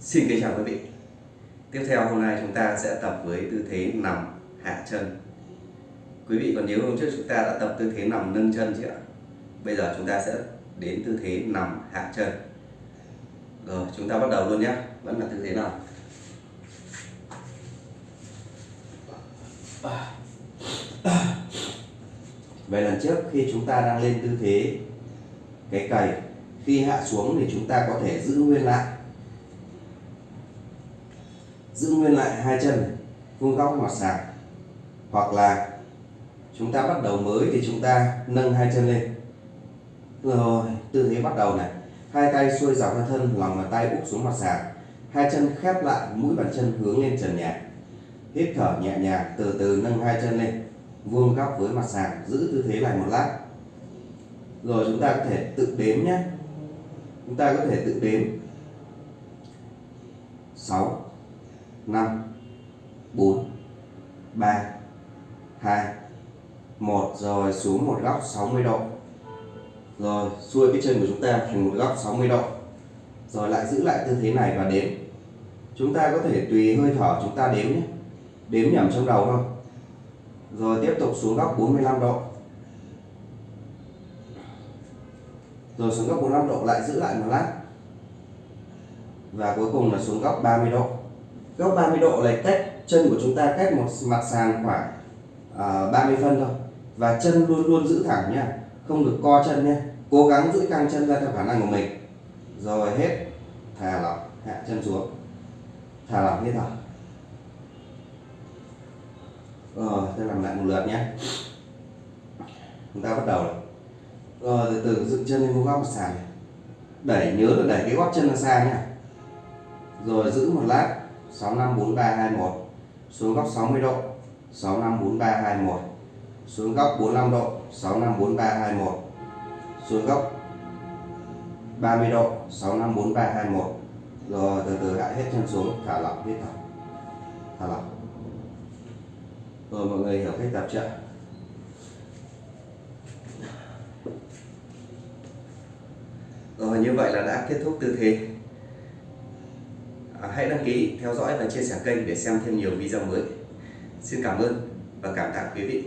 Xin kính chào quý vị. Tiếp theo hôm nay chúng ta sẽ tập với tư thế nằm hạ chân. Quý vị còn nhớ hôm trước chúng ta đã tập tư thế nằm nâng chân chưa ạ? Bây giờ chúng ta sẽ đến tư thế nằm hạ chân. Rồi, chúng ta bắt đầu luôn nhé. Vẫn là tư thế nằm. Về lần trước khi chúng ta đang lên tư thế cái cày, khi hạ xuống thì chúng ta có thể giữ nguyên lại giữ nguyên lại hai chân, vuông góc mặt sàn. Hoặc là chúng ta bắt đầu mới thì chúng ta nâng hai chân lên. Rồi, tư thế bắt đầu này, hai tay xuôi dọc ra thân lòng bàn tay úp xuống mặt sàn, hai chân khép lại mũi bàn chân hướng lên trần nhà. Hít thở nhẹ nhàng, từ từ nâng hai chân lên, vuông góc với mặt sàn, giữ tư thế này một lát. Rồi chúng ta có thể tự đếm nhé. Chúng ta có thể tự đếm. 6 5 4 3 2 1 rồi, xuống một góc 60 độ. Rồi, xuôi cái chân của chúng ta thành một góc 60 độ. Rồi, lại giữ lại tư thế này và đếm. Chúng ta có thể tùy hơi thở chúng ta đếm nhé. Đếm nhẩm trong đầu thôi. Rồi, tiếp tục xuống góc 45 độ. Rồi, xuống góc 45 độ, lại giữ lại một lát. Và cuối cùng là xuống góc 30 độ góc 30 độ này cách chân của chúng ta cách một mặt sàn khoảng uh, à, 30 phân thôi. Và chân luôn luôn giữ thẳng nhé không được co chân nhé cố gắng giữ căng chân ra theo khả năng của mình. Rồi hết thả lỏng hạ chân xuống. Thả lỏng hết thở rồi tôi làm lại một lượt nhé. Chúng ta bắt đầu rồi, rồi từ từ dựng chân lên vuông góc sàn sàn đẩy nhớ là đẩy cái gót chân ra xa nhé rồi giữ một lát. 654321 xuống góc 60 độ 654321 xuống góc 45 độ 654321 xuống góc 30 độ 654321 rồi, từ từ lại hết chân xuống, thả lỏng hết thở thả lỏng. Rồi, mọi người hiểu cách tập chưa? Rồi, như vậy là đã kết thúc tư thế hãy đăng ký, theo dõi và chia sẻ kênh để xem thêm nhiều video mới. Xin cảm ơn và cảm tạ quý vị.